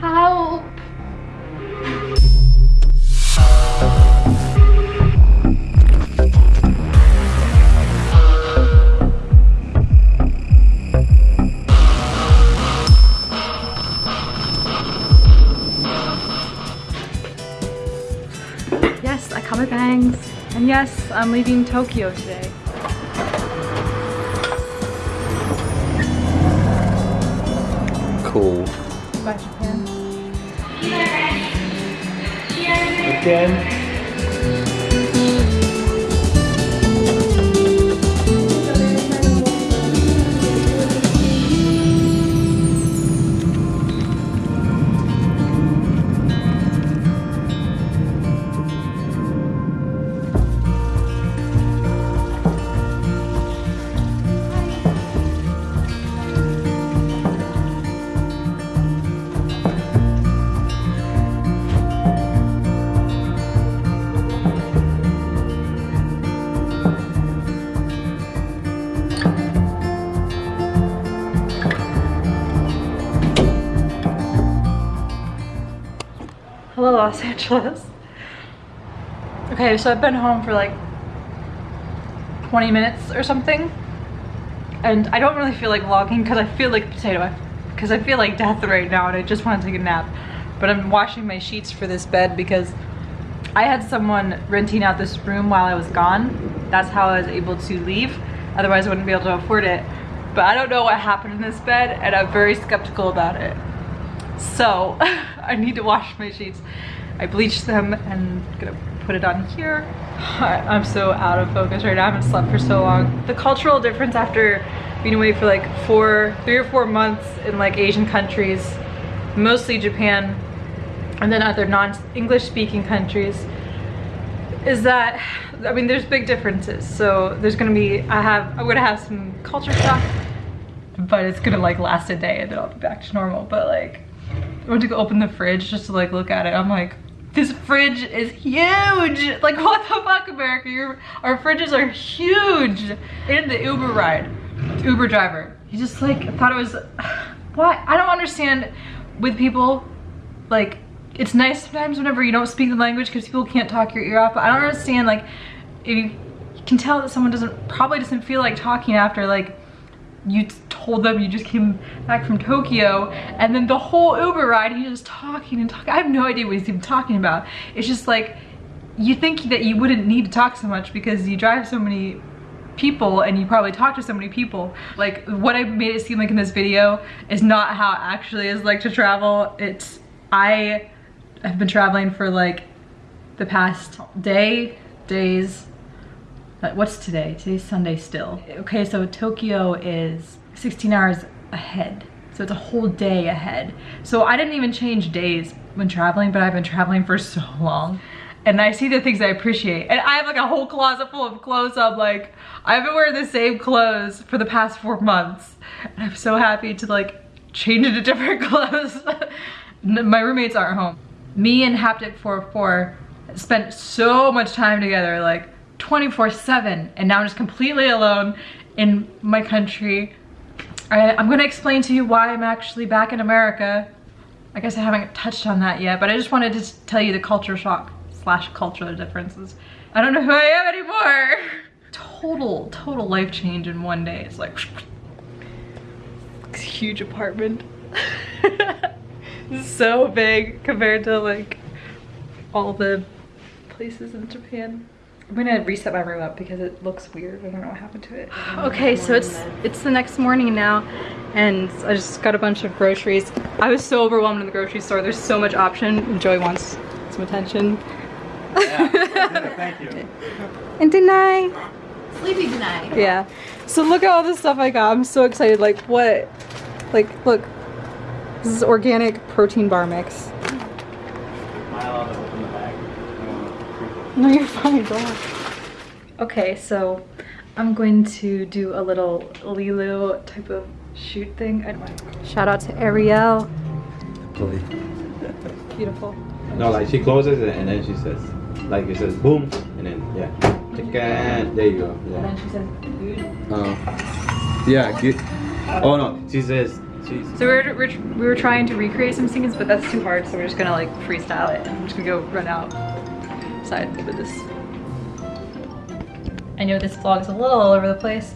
Help. Yes, I cut my bangs. And yes, I'm leaving Tokyo today. Cool. Again. Hello, Los Angeles. Okay, so I've been home for like 20 minutes or something. And I don't really feel like vlogging because I feel like potato. Because I feel like death right now and I just want to take a nap. But I'm washing my sheets for this bed because I had someone renting out this room while I was gone. That's how I was able to leave. Otherwise I wouldn't be able to afford it. But I don't know what happened in this bed and I'm very skeptical about it. So I need to wash my sheets. I bleached them and I'm gonna put it on here. I'm so out of focus right now. I haven't slept for so long. The cultural difference after being away for like four, three or four months in like Asian countries, mostly Japan, and then other non-English speaking countries, is that, I mean, there's big differences. So there's gonna be, I have, I'm gonna have some culture shock, but it's gonna like last a day and then I'll be back to normal. But like, I went to go open the fridge just to like look at it. I'm like, this fridge is huge. Like what the fuck, America? Your, our fridges are huge. And the Uber ride, the Uber driver, he just like thought it was, what? I don't understand with people, like it's nice sometimes whenever you don't speak the language because people can't talk your ear off, but I don't understand like, if you, can tell that someone doesn't, probably doesn't feel like talking after like you told them you just came back from Tokyo and then the whole Uber ride he's just talking and talking. I have no idea what he's even talking about. It's just like you think that you wouldn't need to talk so much because you drive so many people and you probably talk to so many people. Like what I made it seem like in this video is not how it actually is like to travel. It's I have been traveling for like the past day, days, what's today? Today's Sunday still. Okay, so Tokyo is 16 hours ahead. So it's a whole day ahead. So I didn't even change days when traveling, but I've been traveling for so long. And I see the things I appreciate. And I have like a whole closet full of clothes. So I'm like, I've been wearing the same clothes for the past four months. And I'm so happy to like change into different clothes. My roommates aren't home. Me and Haptic 44 spent so much time together, like 24 7 and now I'm just completely alone in my country. I, I'm gonna explain to you why I'm actually back in America. I guess I haven't touched on that yet, but I just wanted to tell you the culture shock slash cultural differences. I don't know who I am anymore. Total, total life change in one day. It's like it's huge apartment. so big compared to like all the places in Japan. I'm gonna reset my room up because it looks weird. I don't know what happened to it. Okay, so it's it's the next morning now and I just got a bunch of groceries. I was so overwhelmed in the grocery store. There's so much option and Joey wants some attention. Yeah, Thank you. And deny. Sleepy tonight. Yeah. So look at all the stuff I got. I'm so excited. Like what? Like look. This is organic protein bar mix. No, you're fine, go on. Okay, so I'm going to do a little Leeloo type of shoot thing. I- Shout out to Ariel. Beautiful. No, like she closes it and then she says, like it says boom, and then yeah, chicken. There you go. And then she says, food. Uh, yeah. Get, oh no, she says Jesus. So we were, we're, we were trying to recreate some scenes, but that's too hard. So we're just gonna like freestyle it. I'm just gonna go run outside with this. I know this vlog is a little all over the place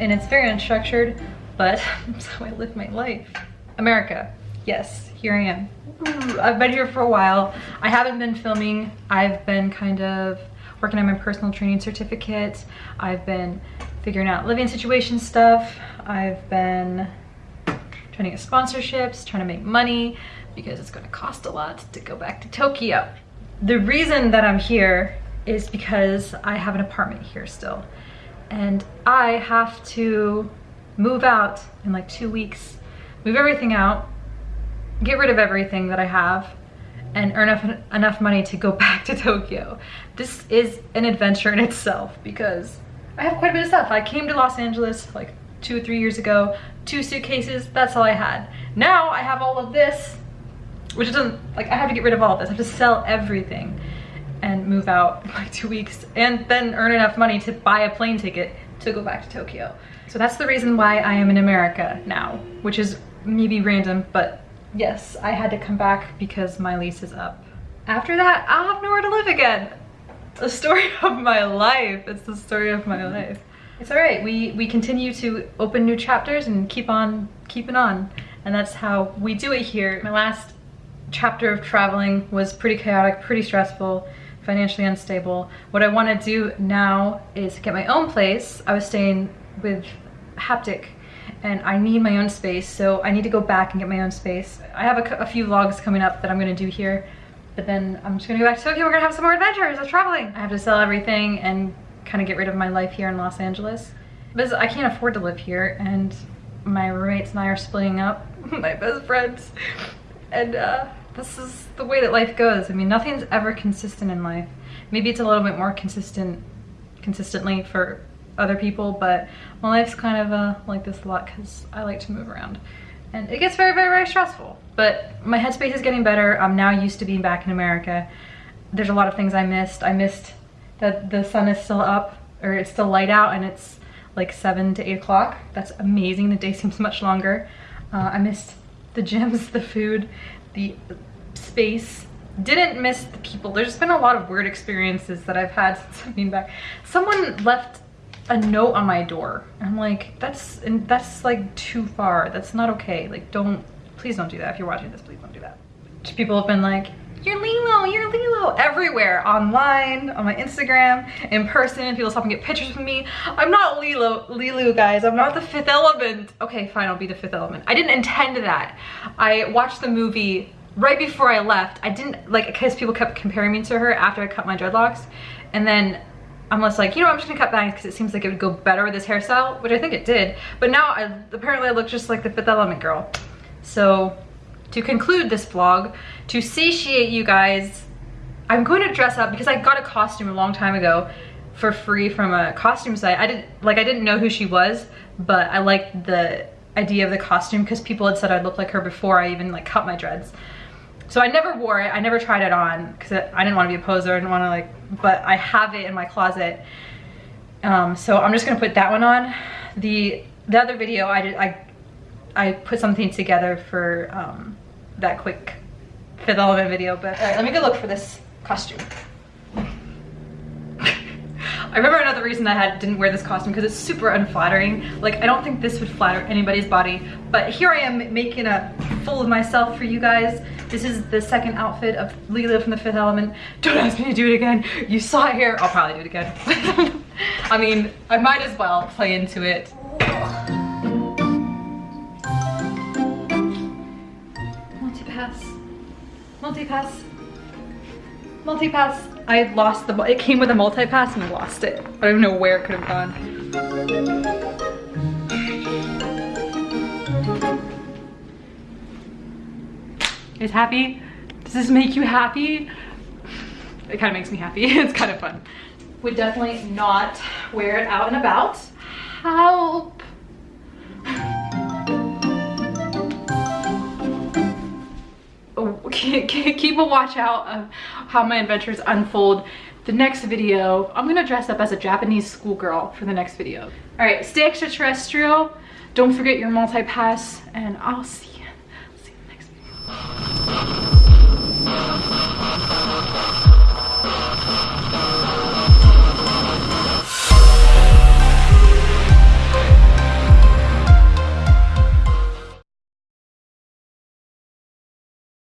and it's very unstructured, but how I live my life. America, yes, here I am. Ooh, I've been here for a while. I haven't been filming. I've been kind of working on my personal training certificate. I've been figuring out living situation stuff. I've been trying to get sponsorships, trying to make money because it's going to cost a lot to go back to Tokyo. The reason that I'm here is because I have an apartment here still and I have to move out in like two weeks, move everything out, get rid of everything that I have and earn enough, enough money to go back to Tokyo. This is an adventure in itself because I have quite a bit of stuff. I came to Los Angeles like two or three years ago, two suitcases, that's all I had. Now I have all of this, which doesn't, like I have to get rid of all of this. I have to sell everything and move out in like two weeks and then earn enough money to buy a plane ticket to go back to Tokyo. So that's the reason why I am in America now, which is maybe random, but yes, I had to come back because my lease is up. After that, I'll have nowhere to live again. The story of my life. It's the story of my mm-hmm. life. It's all right. We we continue to open new chapters and keep on keeping on. And that's how we do it here. My last chapter of traveling was pretty chaotic, pretty stressful, financially unstable. What I want to do now is get my own place. I was staying with Haptic and I need my own space, so I need to go back and get my own space. I have a, a few vlogs coming up that I'm gonna do here, but then I'm just gonna go back to Tokyo. We're gonna have some more adventures of traveling. I have to sell everything and kind of get rid of my life here in Los Angeles. Because I can't afford to live here, and my roommates and I are splitting up, my best friends. And uh, this is the way that life goes. I mean, nothing's ever consistent in life. Maybe it's a little bit more consistent consistently for other people, but my life's kind of uh, like this a lot because I like to move around. And it gets very, very, very stressful. But my headspace is getting better. I'm now used to being back in America. There's a lot of things I missed. I missed that the sun is still up, or it's still light out, and it's like 7 to 8 o'clock. That's amazing. The day seems much longer. Uh, I missed the gyms, the food, the space. Didn't miss the people. There's been a lot of weird experiences that I've had since I've been back. Someone left a note on my door. I'm like, that's and that's like too far. That's not okay. Like don't please don't do that. If you're watching this, please don't do that. People have been like, you're Leeloo, you're Leeloo, everywhere, online, on my Instagram, in person, people stop and get pictures of me. I'm not Leeloo, Leeloo guys, I'm not the fifth element. Okay, fine, I'll be the fifth element. I didn't intend that. I watched the movie right before I left. I didn't, like, because people kept comparing me to her after I cut my dreadlocks. And then I'm just like, you know, I'm just gonna cut bangs because it seems like it would go better with this hairstyle, which I think it did. But now, I, apparently I look just like the Fifth Element girl. So, to conclude this vlog, to satiate you guys, I'm going to dress up because I got a costume a long time ago for free from a costume site. I didn't, like, I didn't know who she was, but I liked the idea of the costume because people had said I'd look like her before I even, like, cut my dreads. So I never wore it. I never tried it on because I didn't want to be a poser. I didn't want to like, but I have it in my closet. Um, so I'm just gonna put that one on. The the other video I did I I put something together for um, that quick fifth element video. But all right, let me go look for this costume. I remember another reason I had didn't wear this costume because it's super unflattering. Like I don't think this would flatter anybody's body, but here I am making a fool of myself for you guys. This is the second outfit of Leeloo from the Fifth Element. Don't ask me to do it again. You saw it here. I'll probably do it again. I mean, I might as well play into it. Multi-pass. Multi-pass. I lost the, it came with a multi-pass and I lost it. I don't know where it could have gone. Is happy? Does this make you happy? It kind of makes me happy. it's kind of fun. Would definitely not wear it out and about. Help. keep a watch out of how my adventures unfold. The next video, I'm gonna dress up as a Japanese schoolgirl for the next video. All right, stay extraterrestrial. Don't forget your multi-pass and I'll see